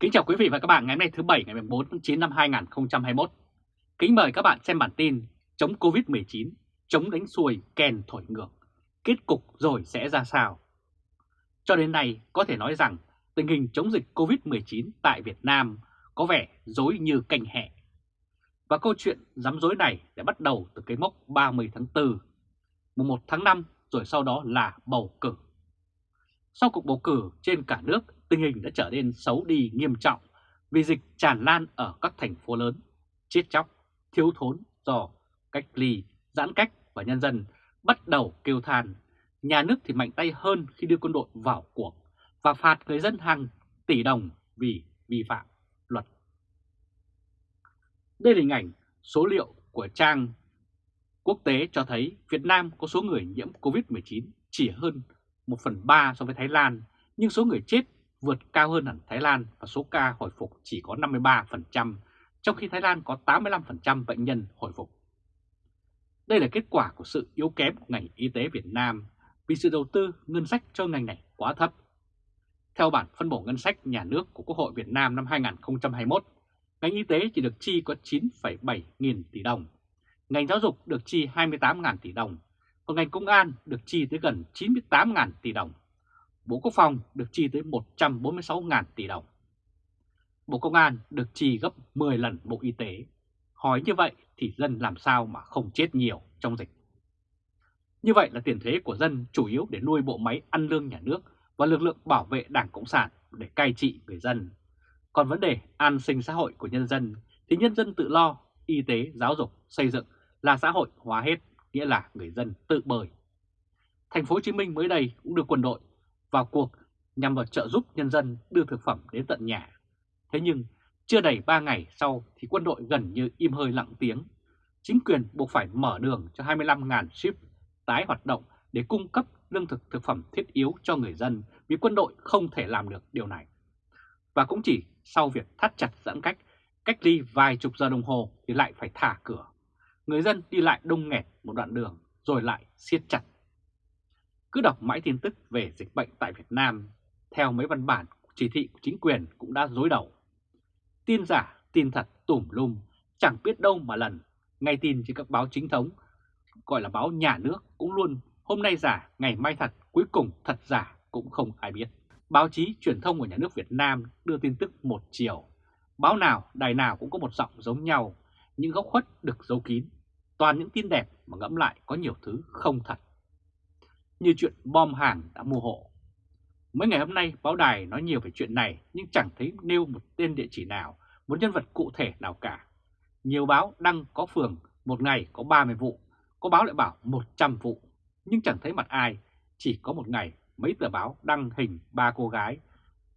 Kính chào quý vị và các bạn ngày hôm nay thứ Bảy ngày 4 tháng 9 năm 2021. Kính mời các bạn xem bản tin chống Covid-19, chống đánh xuôi, kèn thổi ngược. Kết cục rồi sẽ ra sao? Cho đến nay có thể nói rằng tình hình chống dịch Covid-19 tại Việt Nam có vẻ dối như canh hẹ. Và câu chuyện dám dối này đã bắt đầu từ cái mốc 30 tháng 4, mùng 1 tháng 5 rồi sau đó là bầu cử. Sau cuộc bầu cử trên cả nước, tình hình đã trở nên xấu đi nghiêm trọng vì dịch tràn lan ở các thành phố lớn, chết chóc, thiếu thốn do cách ly, giãn cách và nhân dân bắt đầu kêu than. Nhà nước thì mạnh tay hơn khi đưa quân đội vào cuộc và phạt người dân hàng tỷ đồng vì vi phạm luật. Đây là hình ảnh số liệu của trang quốc tế cho thấy Việt Nam có số người nhiễm COVID-19 chỉ hơn 1 phần 3 so với Thái Lan, nhưng số người chết vượt cao hơn hẳn Thái Lan và số ca hồi phục chỉ có 53%, trong khi Thái Lan có 85% bệnh nhân hồi phục. Đây là kết quả của sự yếu kém của ngành y tế Việt Nam vì sự đầu tư ngân sách cho ngành này quá thấp. Theo bản phân bổ ngân sách nhà nước của Quốc hội Việt Nam năm 2021, ngành y tế chỉ được chi có 9,7 nghìn tỷ đồng, ngành giáo dục được chi 28 ngàn tỷ đồng, còn ngành công an được chi tới gần 98 ngàn tỷ đồng. Bộ Quốc phòng được chi tới 146 ngàn tỷ đồng. Bộ Công an được chi gấp 10 lần Bộ Y tế. Hỏi như vậy thì dân làm sao mà không chết nhiều trong dịch. Như vậy là tiền thuế của dân chủ yếu để nuôi bộ máy ăn lương nhà nước và lực lượng bảo vệ Đảng Cộng sản để cai trị người dân. Còn vấn đề an sinh xã hội của nhân dân thì nhân dân tự lo, y tế, giáo dục, xây dựng là xã hội hóa hết, nghĩa là người dân tự bơi. Thành phố Hồ Chí Minh mới đây cũng được quân đội vào cuộc nhằm vào trợ giúp nhân dân đưa thực phẩm đến tận nhà. Thế nhưng chưa đầy 3 ngày sau thì quân đội gần như im hơi lặng tiếng. Chính quyền buộc phải mở đường cho 25.000 ship tái hoạt động để cung cấp lương thực thực phẩm thiết yếu cho người dân vì quân đội không thể làm được điều này. Và cũng chỉ sau việc thắt chặt giãn cách, cách ly vài chục giờ đồng hồ thì lại phải thả cửa. Người dân đi lại đông nghẹt một đoạn đường rồi lại siết chặt. Cứ đọc mãi tin tức về dịch bệnh tại Việt Nam, theo mấy văn bản chỉ thị của chính quyền cũng đã dối đầu. Tin giả, tin thật tùm lum, chẳng biết đâu mà lần, ngay tin trên các báo chính thống, gọi là báo nhà nước cũng luôn hôm nay giả, ngày mai thật, cuối cùng thật giả cũng không ai biết. Báo chí truyền thông của nhà nước Việt Nam đưa tin tức một chiều. Báo nào, đài nào cũng có một giọng giống nhau, những góc khuất được giấu kín. Toàn những tin đẹp mà ngẫm lại có nhiều thứ không thật. Như chuyện bom hàng đã mua hộ. Mấy ngày hôm nay báo đài nói nhiều về chuyện này nhưng chẳng thấy nêu một tên địa chỉ nào, một nhân vật cụ thể nào cả. Nhiều báo đăng có phường một ngày có 30 vụ, có báo lại bảo 100 vụ, nhưng chẳng thấy mặt ai, chỉ có một ngày mấy tờ báo đăng hình ba cô gái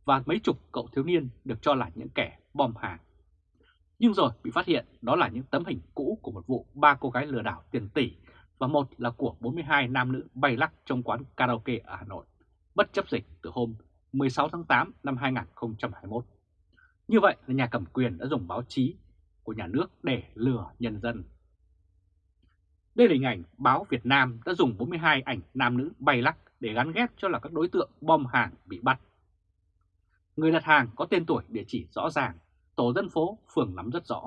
và mấy chục cậu thiếu niên được cho là những kẻ bom hàng. Nhưng rồi bị phát hiện đó là những tấm hình cũ của một vụ ba cô gái lừa đảo tiền tỷ và một là của 42 nam nữ bay lắc trong quán karaoke ở Hà Nội, bất chấp dịch từ hôm 16 tháng 8 năm 2021. Như vậy là nhà cầm quyền đã dùng báo chí của nhà nước để lừa nhân dân. Đây là hình ảnh báo Việt Nam đã dùng 42 ảnh nam nữ bay lắc để gắn ghép cho là các đối tượng bom hàng bị bắt. Người đặt hàng có tên tuổi địa chỉ rõ ràng, tổ dân phố, phường nắm rất rõ.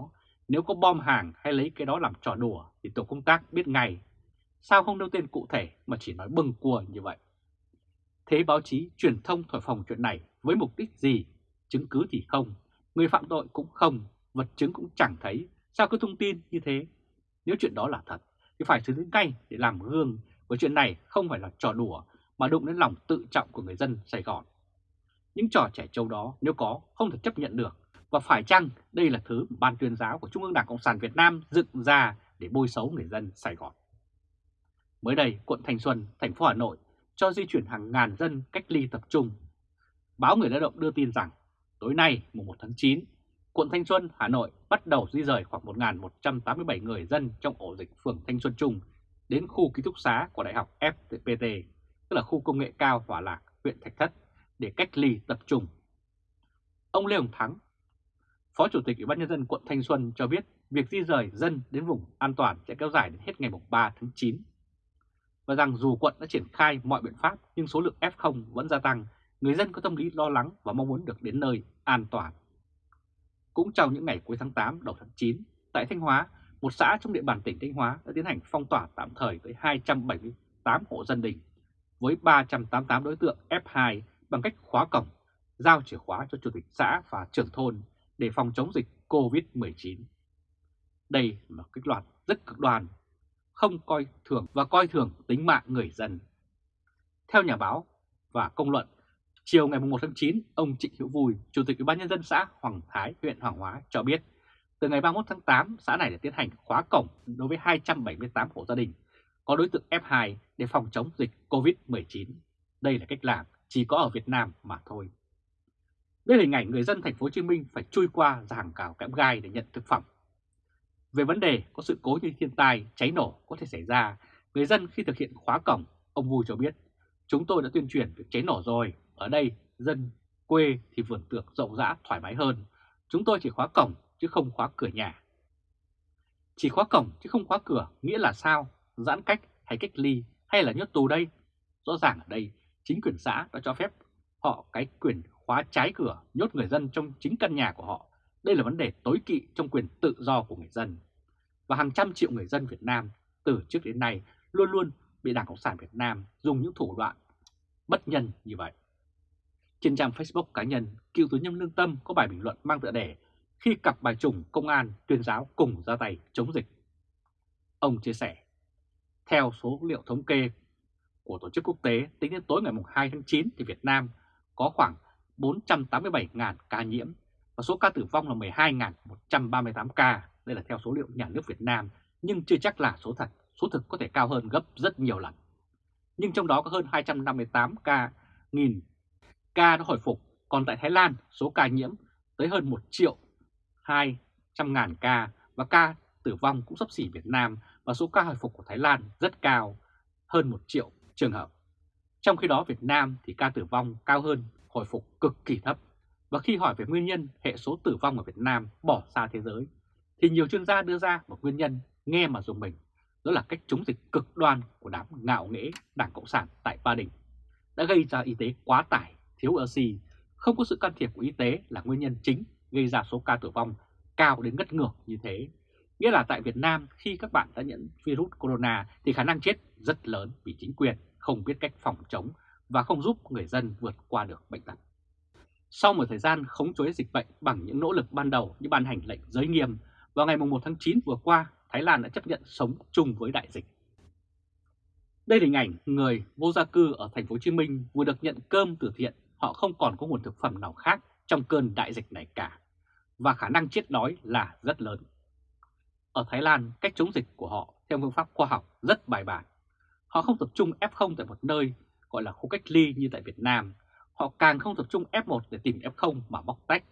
Nếu có bom hàng hay lấy cái đó làm trò đùa thì tổ công tác biết ngay. Sao không nêu tên cụ thể mà chỉ nói bừng cua như vậy? Thế báo chí truyền thông thổi phòng chuyện này với mục đích gì? Chứng cứ thì không, người phạm tội cũng không, vật chứng cũng chẳng thấy. Sao cứ thông tin như thế? Nếu chuyện đó là thật thì phải xử lý ngay để làm gương, bởi chuyện này không phải là trò đùa mà đụng đến lòng tự trọng của người dân Sài Gòn. Những trò trẻ trâu đó nếu có không thể chấp nhận được và phải chăng đây là thứ ban tuyên giáo của Trung ương Đảng Cộng sản Việt Nam dựng ra để bôi xấu người dân Sài Gòn. Mới đây, quận Thanh Xuân, thành phố Hà Nội cho di chuyển hàng ngàn dân cách ly tập trung. Báo Người Lao động đưa tin rằng tối nay mùng 1 tháng 9, quận Thanh Xuân, Hà Nội bắt đầu di rời khoảng 1.187 người dân trong ổ dịch phường Thanh Xuân Trung đến khu ký túc xá của Đại học FPT, tức là khu công nghệ cao Hòa Lạc, huyện Thạch Thất, để cách ly tập trung. Ông Lê Hồng Thắng, Phó Chủ tịch Ủy ban Nhân dân quận Thanh Xuân cho biết việc di rời dân đến vùng an toàn sẽ kéo dài đến hết ngày 3 tháng 9. Và rằng dù quận đã triển khai mọi biện pháp nhưng số lượng F0 vẫn gia tăng, người dân có tâm lý lo lắng và mong muốn được đến nơi an toàn. Cũng trong những ngày cuối tháng 8 đầu tháng 9, tại Thanh Hóa, một xã trong địa bàn tỉnh Thanh Hóa đã tiến hành phong tỏa tạm thời tới 278 hộ dân đình với 388 đối tượng F2 bằng cách khóa cổng, giao chìa khóa cho chủ tịch xã và trưởng thôn để phòng chống dịch COVID-19. Đây là một kích loạt rất cực đoan, không coi thường và coi thường tính mạng người dân. Theo nhà báo và công luận, chiều ngày 1 tháng 9, ông Trịnh Hữu Vui, Chủ tịch Ủy ban nhân dân xã Hoàng Thái, huyện Hoàng Hóa cho biết, từ ngày 31 tháng 8, xã này đã tiến hành khóa cổng đối với 278 hộ gia đình có đối tượng F2 để phòng chống dịch COVID-19. Đây là cách làm chỉ có ở Việt Nam mà thôi. Đây là hình ảnh người dân thành phố Hồ Chí Minh phải chui qua ra hàng cào kẽm gai để nhận thực phẩm. Về vấn đề có sự cố như thiên tai, cháy nổ có thể xảy ra, người dân khi thực hiện khóa cổng, ông Vui cho biết, chúng tôi đã tuyên truyền về cháy nổ rồi, ở đây dân quê thì vườn tược rộng rãi thoải mái hơn, chúng tôi chỉ khóa cổng chứ không khóa cửa nhà. Chỉ khóa cổng chứ không khóa cửa nghĩa là sao? Giãn cách hay cách ly hay là nhốt tù đây? Rõ ràng ở đây chính quyền xã đã cho phép họ cái quyền khóa trái cửa nhốt người dân trong chính căn nhà của họ. Đây là vấn đề tối kỵ trong quyền tự do của người dân. Và hàng trăm triệu người dân Việt Nam từ trước đến nay luôn luôn bị Đảng Cộng sản Việt Nam dùng những thủ đoạn bất nhân như vậy. Trên trang Facebook cá nhân, cựu tướng nhân lương tâm có bài bình luận mang tựa đề khi cặp bài trùng công an tuyên giáo cùng ra tay chống dịch. Ông chia sẻ, theo số liệu thống kê của tổ chức quốc tế tính đến tối ngày 2 tháng 9 thì Việt Nam có khoảng 487.000 ca nhiễm và số ca tử vong là 12.138 ca. Đây là theo số liệu nhà nước Việt Nam nhưng chưa chắc là số thật, số thực có thể cao hơn gấp rất nhiều lần. Nhưng trong đó có hơn 258 ca, nghìn ca đã hồi phục, còn tại Thái Lan số ca nhiễm tới hơn 1 triệu 200 ngàn ca và ca tử vong cũng sắp xỉ Việt Nam và số ca hồi phục của Thái Lan rất cao, hơn 1 triệu trường hợp. Trong khi đó Việt Nam thì ca tử vong cao hơn, hồi phục cực kỳ thấp. Và khi hỏi về nguyên nhân hệ số tử vong ở Việt Nam bỏ xa thế giới, thì nhiều chuyên gia đưa ra một nguyên nhân nghe mà dùng mình, đó là cách chống dịch cực đoan của đám ngạo nghễ Đảng Cộng sản tại Ba Đình, đã gây ra y tế quá tải, thiếu oxy, không có sự can thiệp của y tế là nguyên nhân chính gây ra số ca tử vong cao đến ngất ngược như thế. Nghĩa là tại Việt Nam khi các bạn đã nhiễm virus corona thì khả năng chết rất lớn vì chính quyền không biết cách phòng chống và không giúp người dân vượt qua được bệnh tật. Sau một thời gian khống chế dịch bệnh bằng những nỗ lực ban đầu như ban hành lệnh giới nghiêm, vào ngày 1 tháng 9 vừa qua, Thái Lan đã chấp nhận sống chung với đại dịch. Đây là hình ảnh người vô gia cư ở thành phố Hồ Chí Minh vừa được nhận cơm từ thiện, họ không còn có nguồn thực phẩm nào khác trong cơn đại dịch này cả, và khả năng chết đói là rất lớn. Ở Thái Lan, cách chống dịch của họ theo phương pháp khoa học rất bài bản. Họ không tập trung F0 tại một nơi gọi là khu cách ly như tại Việt Nam. Họ càng không tập trung F1 để tìm F0 mà bóc tách.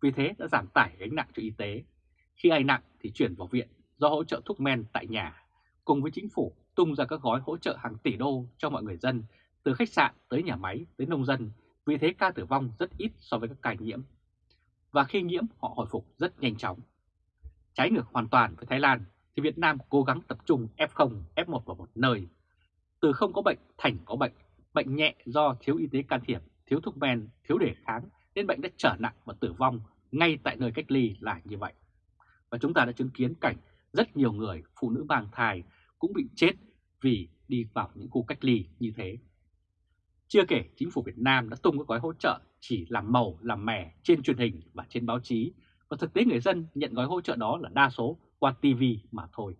Vì thế đã giảm tải gánh nặng cho y tế. Khi ai nặng thì chuyển vào viện do hỗ trợ thuốc men tại nhà. Cùng với chính phủ tung ra các gói hỗ trợ hàng tỷ đô cho mọi người dân từ khách sạn tới nhà máy tới nông dân. Vì thế ca tử vong rất ít so với các ca nhiễm. Và khi nhiễm họ hồi phục rất nhanh chóng. Trái ngược hoàn toàn với Thái Lan thì Việt Nam cố gắng tập trung F0, F1 vào một nơi. Từ không có bệnh thành có bệnh, bệnh nhẹ do thiếu y tế can thiệp, thiếu thuốc men, thiếu đề kháng nên bệnh đã trở nặng và tử vong ngay tại nơi cách ly là như vậy. Và chúng ta đã chứng kiến cảnh rất nhiều người, phụ nữ mang thai cũng bị chết vì đi vào những khu cách ly như thế. Chưa kể chính phủ Việt Nam đã tung các gói hỗ trợ chỉ làm màu, làm mè trên truyền hình và trên báo chí và thực tế người dân nhận gói hỗ trợ đó là đa số qua TV mà thôi.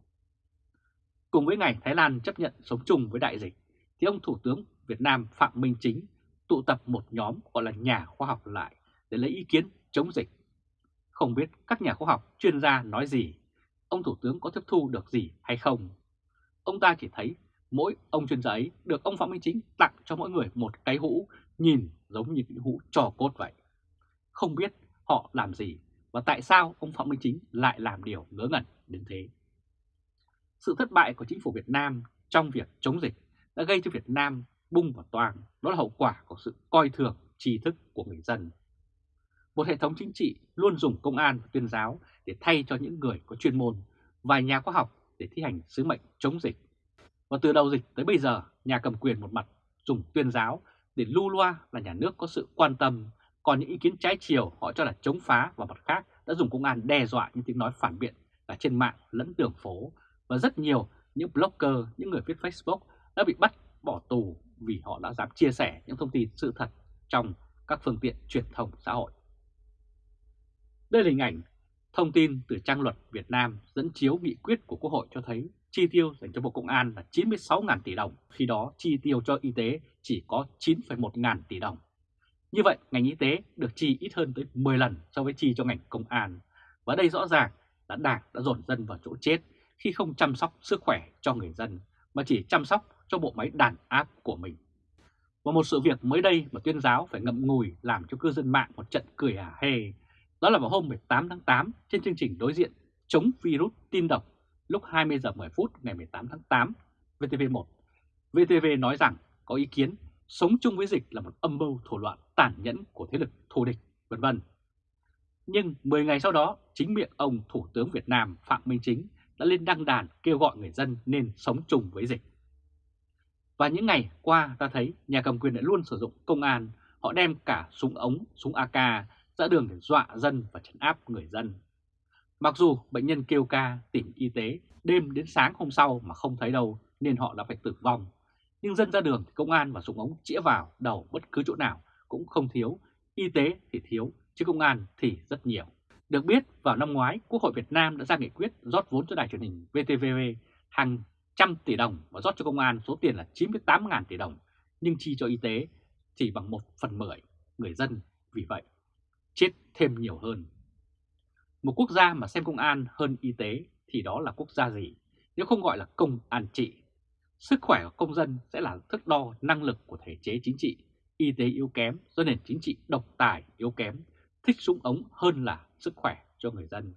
Cùng với ngày Thái Lan chấp nhận sống chung với đại dịch, thì ông Thủ tướng Việt Nam Phạm Minh Chính tụ tập một nhóm gọi là nhà khoa học lại để lấy ý kiến chống dịch. Không biết các nhà khoa học chuyên gia nói gì, ông Thủ tướng có tiếp thu được gì hay không. Ông ta chỉ thấy mỗi ông chuyên gia ấy được ông Phạm Minh Chính tặng cho mỗi người một cái hũ nhìn giống như những hũ trò cốt vậy. Không biết họ làm gì và tại sao ông Phạm Minh Chính lại làm điều ngớ ngẩn đến thế. Sự thất bại của chính phủ Việt Nam trong việc chống dịch đã gây cho Việt Nam bung và toàn, đó là hậu quả của sự coi thường tri thức của người dân. Một hệ thống chính trị luôn dùng công an và tuyên giáo để thay cho những người có chuyên môn và nhà khoa học để thi hành sứ mệnh chống dịch. Và từ đầu dịch tới bây giờ, nhà cầm quyền một mặt dùng tuyên giáo để lưu loa là nhà nước có sự quan tâm Còn những ý kiến trái chiều họ cho là chống phá và mặt khác đã dùng công an đe dọa những tiếng nói phản biện cả trên mạng lẫn đường phố và rất nhiều những blogger, những người viết Facebook đã bị bắt bỏ tù vì họ đã dám chia sẻ những thông tin sự thật trong các phương tiện truyền thông xã hội. Đây là hình ảnh thông tin từ trang luật Việt Nam dẫn chiếu nghị quyết của Quốc hội cho thấy chi tiêu dành cho Bộ Công an là 96.000 tỷ đồng, khi đó chi tiêu cho y tế chỉ có 9,1 ngàn tỷ đồng. Như vậy, ngành y tế được chi ít hơn tới 10 lần so với chi cho ngành công an. Và đây rõ ràng là Đảng đã dồn dân vào chỗ chết khi không chăm sóc sức khỏe cho người dân, mà chỉ chăm sóc cho bộ máy đàn áp của mình. Và một sự việc mới đây mà tuyên giáo phải ngậm ngùi làm cho cư dân mạng một trận cười hả hê. Đó là vào hôm 18 tháng 8 trên chương trình đối diện chống virus tin độc lúc 20 giờ 10 phút ngày 18 tháng 8 VTV1. VTV nói rằng có ý kiến sống chung với dịch là một âm mưu thủ đoạn tàn nhẫn của thế lực thù địch, vân vân. Nhưng 10 ngày sau đó, chính miệng ông Thủ tướng Việt Nam Phạm Minh Chính đã lên đăng đàn kêu gọi người dân nên sống chung với dịch. Và những ngày qua ta thấy nhà cầm quyền đã luôn sử dụng công an, họ đem cả súng ống, súng AK ra đường để dọa dân và trấn áp người dân. Mặc dù bệnh nhân kêu ca tìm y tế đêm đến sáng hôm sau mà không thấy đâu nên họ đã phải tử vong. Nhưng dân ra đường thì công an và súng ống chĩa vào đầu bất cứ chỗ nào cũng không thiếu, y tế thì thiếu, chứ công an thì rất nhiều. Được biết, vào năm ngoái, Quốc hội Việt Nam đã ra nghị quyết rót vốn cho đài truyền hình VTV hàng 100 tỷ đồng và rót cho công an số tiền là 98.000 tỷ đồng, nhưng chi cho y tế chỉ bằng 1 phần 10 người dân vì vậy chết thêm nhiều hơn. Một quốc gia mà xem công an hơn y tế thì đó là quốc gia gì nếu không gọi là công an trị. Sức khỏe của công dân sẽ là thước đo năng lực của thể chế chính trị, y tế yếu kém do nền chính trị độc tài yếu kém, thích súng ống hơn là sức khỏe cho người dân.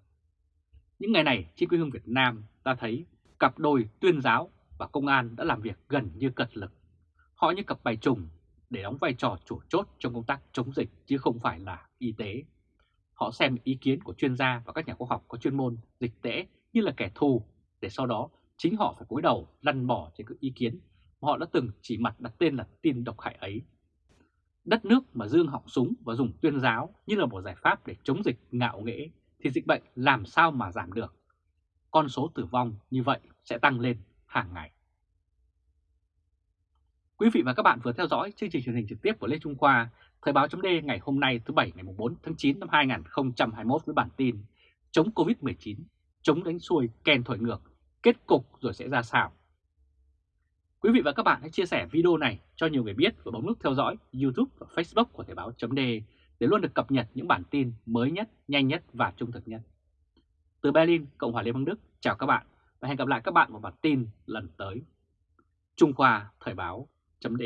Những ngày này trên quê hương Việt Nam ta thấy cặp đôi tuyên giáo và công an đã làm việc gần như cật lực. Họ như cặp bài trùng để đóng vai trò chủ chốt trong công tác chống dịch chứ không phải là y tế. Họ xem ý kiến của chuyên gia và các nhà khoa học có chuyên môn dịch tễ như là kẻ thù để sau đó chính họ phải cúi đầu lăn bỏ trên các ý kiến mà họ đã từng chỉ mặt đặt tên là tin độc hại ấy. Đất nước mà dương họng súng và dùng tuyên giáo như là một giải pháp để chống dịch ngạo nghễ thì dịch bệnh làm sao mà giảm được. Con số tử vong như vậy sẽ tăng lên hàng ngày. Quý vị và các bạn vừa theo dõi chương trình truyền hình trực tiếp của Lê Trung Khoa, Thời báo .d ngày hôm nay thứ Bảy ngày 4 tháng 9 năm 2021 với bản tin Chống Covid-19, chống đánh xuôi, kèn thổi ngược, kết cục rồi sẽ ra sao? Quý vị và các bạn hãy chia sẻ video này cho nhiều người biết và bấm nút theo dõi YouTube và Facebook của Thời báo .d để luôn được cập nhật những bản tin mới nhất, nhanh nhất và trung thực nhất. Từ Berlin, Cộng hòa Liên bang Đức, chào các bạn và hẹn gặp lại các bạn vào bản tin lần tới. Trung Khoa Thời báo chấm